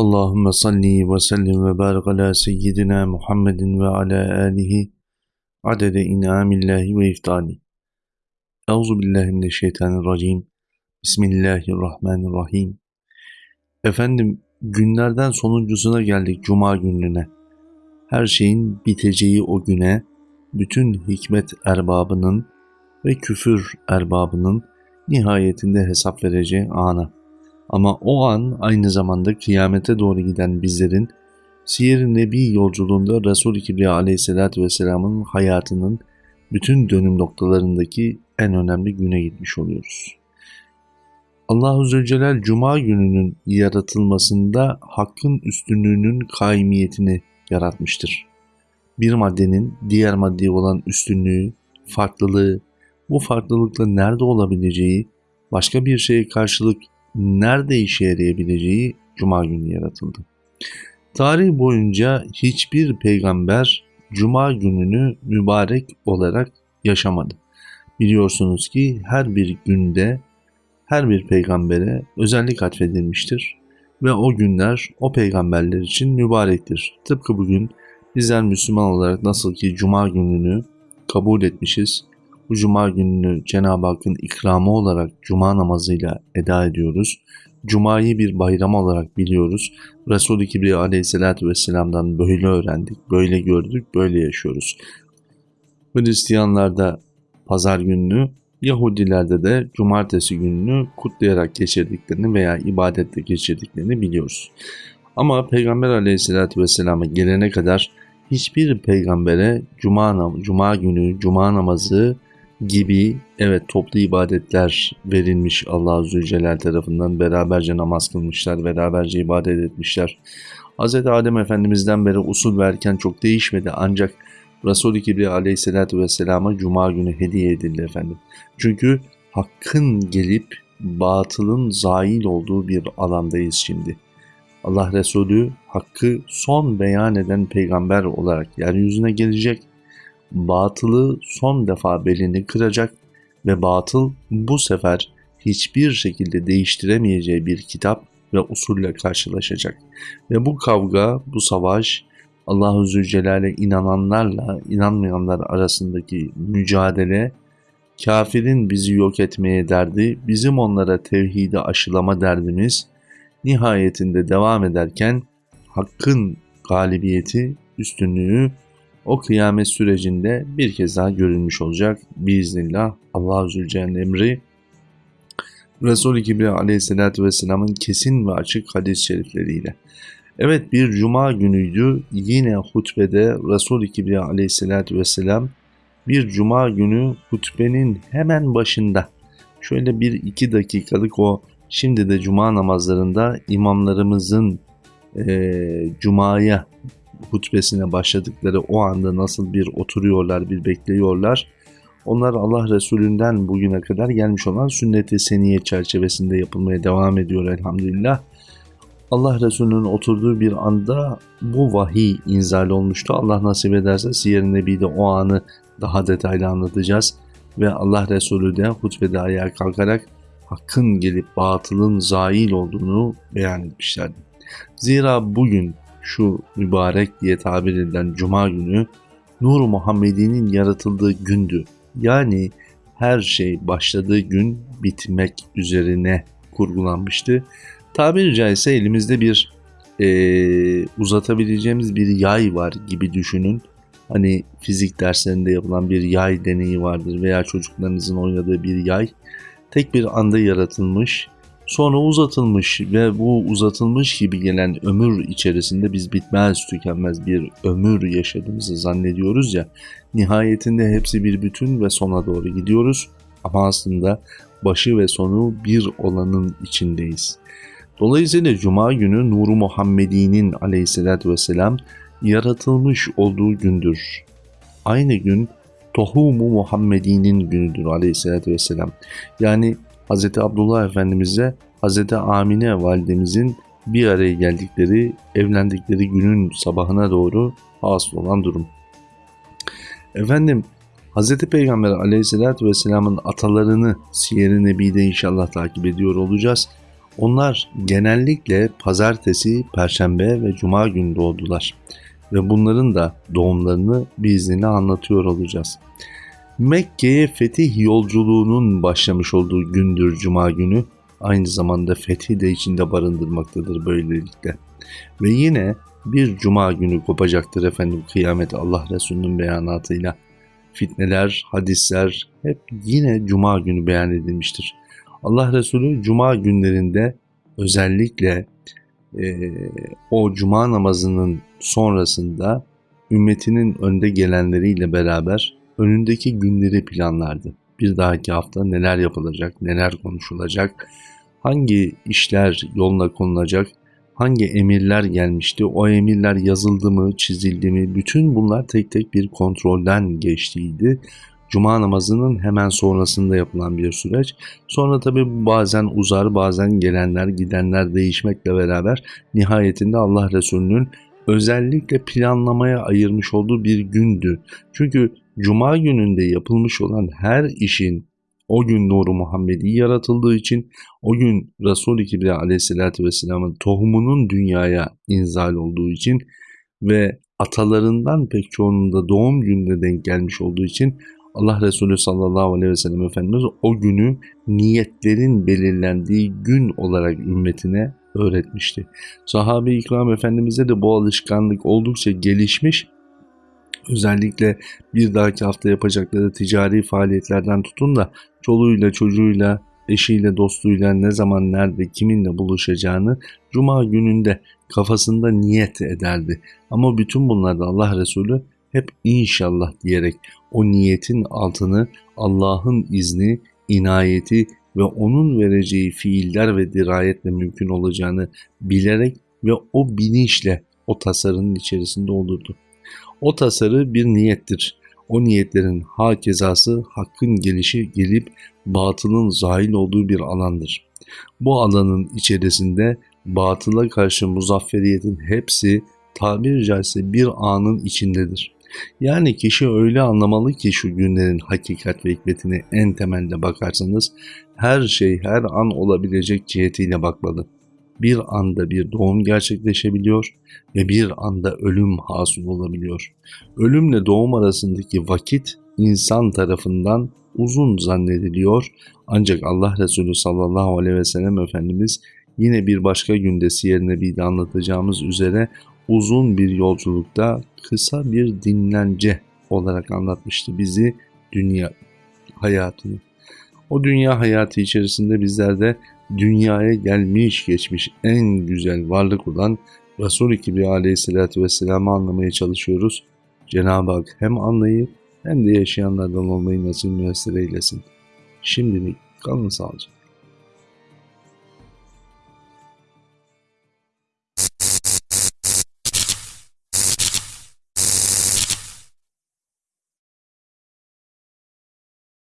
Allahümme salli ve sellim ve barik ala seyyidina Muhammedin ve ala alihi adede inamillahi ve iftali. Euzu billahi mineşşeytanirracim. Bismillahirrahmanirrahim. Efendim günlerden sonuncusuna geldik cuma gününe. Her şeyin biteceği o güne bütün hikmet erbabının ve küfür erbabının nihayetinde hesap vereceği ana. Ama o an aynı zamanda kıyamete doğru giden bizlerin Siyer-i Nebi yolculuğunda Resul-i Kibriya aleyhissalatü vesselamın hayatının bütün dönüm noktalarındaki en önemli güne gitmiş oluyoruz. Allahu Zülcelal Cuma gününün yaratılmasında hakkın üstünlüğünün kaimiyetini yaratmıştır. Bir maddenin diğer maddeye olan üstünlüğü, farklılığı, bu farklılıkla nerede olabileceği, başka bir şeye karşılık nerede işe yarayabileceği Cuma günü yaratıldı. Tarih boyunca hiçbir peygamber Cuma gününü mübarek olarak yaşamadı. Biliyorsunuz ki her bir günde her bir peygambere özellik atfedilmiştir ve o günler o peygamberler için mübarektir. Tıpkı bugün bizler Müslüman olarak nasıl ki Cuma gününü kabul etmişiz, bu cuma gününü Cenab-ı Hakk'ın ikramı olarak cuma namazıyla eda ediyoruz. Cuma'yı bir bayram olarak biliyoruz. Resul-i Kibriya aleyhissalatü vesselam'dan böyle öğrendik, böyle gördük, böyle yaşıyoruz. Hristiyanlarda pazar gününü, Yahudilerde de cumartesi gününü kutlayarak geçirdiklerini veya ibadette geçirdiklerini biliyoruz. Ama Peygamber aleyhissalatü vesselama gelene kadar hiçbir peygambere cuma, cuma günü, cuma namazı gibi evet toplu ibadetler verilmiş Allah Zülcelal tarafından beraberce namaz kılmışlar, beraberce ibadet etmişler. Hz. Adem Efendimiz'den beri usul verken çok değişmedi ancak Resul-i Kibriya aleyhissalatü vesselama cuma günü hediye edildi efendim. Çünkü hakkın gelip batılın zail olduğu bir alandayız şimdi. Allah Resulü hakkı son beyan eden peygamber olarak yeryüzüne gelecek batılı son defa belini kıracak ve batıl bu sefer hiçbir şekilde değiştiremeyeceği bir kitap ve usulle karşılaşacak. Ve bu kavga, bu savaş Allahu Zülcelal'e inananlarla inanmayanlar arasındaki mücadele kafirin bizi yok etmeye derdi, bizim onlara tevhidi aşılama derdimiz nihayetinde devam ederken hakkın galibiyeti, üstünlüğü o kıyamet sürecinde bir kez daha görülmüş olacak. Biiznillah Allah-u Zülcelal'in emri Resul-i Kibriya aleyhissalatü vesselamın kesin ve açık hadis-i şerifleriyle. Evet bir cuma günüydü yine hutbede Resul-i Kibriya aleyhissalatü vesselam bir cuma günü hutbenin hemen başında şöyle bir iki dakikalık o şimdi de cuma namazlarında imamlarımızın e, cumaya hutbesine başladıkları o anda nasıl bir oturuyorlar, bir bekliyorlar. Onlar Allah Resulünden bugüne kadar gelmiş olan sünnet-i seniye çerçevesinde yapılmaya devam ediyor elhamdülillah. Allah Resulü'nün oturduğu bir anda bu vahiy inzal olmuştu. Allah nasip ederse Siyer-i Nebi'de o anı daha detaylı anlatacağız. Ve Allah Resulü de hutbede ayağa kalkarak hakkın gelip batılın zail olduğunu beyan etmişlerdi. Zira bugün şu mübarek diye tabir edilen cuma günü Nur Muhammedi'nin yaratıldığı gündü. Yani her şey başladığı gün bitmek üzerine kurgulanmıştı. Tabiri caizse elimizde bir e, uzatabileceğimiz bir yay var gibi düşünün. Hani fizik derslerinde yapılan bir yay deneyi vardır veya çocuklarınızın oynadığı bir yay. Tek bir anda yaratılmış Sonra uzatılmış ve bu uzatılmış gibi gelen ömür içerisinde biz bitmez tükenmez bir ömür yaşadığımızı zannediyoruz ya. Nihayetinde hepsi bir bütün ve sona doğru gidiyoruz. Ama aslında başı ve sonu bir olanın içindeyiz. Dolayısıyla Cuma günü Nuru Muhammedi'nin aleyhissalatü vesselam yaratılmış olduğu gündür. Aynı gün Tohumu Muhammedi'nin günüdür aleyhissalatü vesselam. Yani Hz. Abdullah Efendimiz'e Hz. Amine validemizin bir araya geldikleri, evlendikleri günün sabahına doğru hasıl olan durum. Efendim Hz. Peygamber aleyhissalatü vesselamın atalarını Siyer-i Nebi'de inşallah takip ediyor olacağız. Onlar genellikle pazartesi, perşembe ve cuma günü doğdular. Ve bunların da doğumlarını biiznini anlatıyor olacağız. Mekke'ye fetih yolculuğunun başlamış olduğu gündür cuma günü. Aynı zamanda fethi de içinde barındırmaktadır böylelikle. Ve yine bir cuma günü kopacaktır efendim kıyamet Allah Resulü'nün beyanatıyla. Fitneler, hadisler hep yine cuma günü beyan edilmiştir. Allah Resulü cuma günlerinde özellikle e, o cuma namazının sonrasında ümmetinin önde gelenleriyle beraber önündeki günleri planlardı. Bir dahaki hafta neler yapılacak, neler konuşulacak, hangi işler yoluna konulacak, hangi emirler gelmişti, o emirler yazıldı mı, çizildi mi, bütün bunlar tek tek bir kontrolden geçtiydi. Cuma namazının hemen sonrasında yapılan bir süreç. Sonra tabi bazen uzar, bazen gelenler, gidenler değişmekle beraber nihayetinde Allah Resulü'nün özellikle planlamaya ayırmış olduğu bir gündü. Çünkü Cuma gününde yapılmış olan her işin o gün Nuru Muhammedi yaratıldığı için o gün Resul-i Kibriya aleyhissalatü vesselamın tohumunun dünyaya inzal olduğu için ve atalarından pek çoğunun da doğum gününe denk gelmiş olduğu için Allah Resulü sallallahu aleyhi ve sellem Efendimiz o günü niyetlerin belirlendiği gün olarak ümmetine öğretmişti. Sahabe-i ikram Efendimiz'e de bu alışkanlık oldukça gelişmiş özellikle bir dahaki hafta yapacakları ticari faaliyetlerden tutun da çoluğuyla çocuğuyla eşiyle dostuyla ne zaman nerede kiminle buluşacağını cuma gününde kafasında niyet ederdi. Ama bütün bunlarda Allah Resulü hep inşallah diyerek o niyetin altını Allah'ın izni, inayeti ve onun vereceği fiiller ve dirayetle mümkün olacağını bilerek ve o bilinçle o tasarının içerisinde olurdu. O tasarı bir niyettir. O niyetlerin ha kezası hakkın gelişi gelip batılın zahil olduğu bir alandır. Bu alanın içerisinde batıla karşı muzafferiyetin hepsi tabiri caizse bir anın içindedir. Yani kişi öyle anlamalı ki şu günlerin hakikat ve hikmetini en temelde bakarsanız her şey her an olabilecek cihetiyle bakmalı bir anda bir doğum gerçekleşebiliyor ve bir anda ölüm hasıl olabiliyor. Ölümle doğum arasındaki vakit insan tarafından uzun zannediliyor ancak Allah Resulü sallallahu aleyhi ve sellem Efendimiz yine bir başka günde Siyer Nebi'de anlatacağımız üzere uzun bir yolculukta kısa bir dinlence olarak anlatmıştı bizi dünya hayatını. O dünya hayatı içerisinde bizler de dünyaya gelmiş geçmiş en güzel varlık olan Resul-i Kibriya aleyhissalatü vesselam'ı anlamaya çalışıyoruz. Cenab-ı Hak hem anlayıp hem de yaşayanlardan olmayı nasip müessir eylesin. Şimdilik kalın sağlıcakla.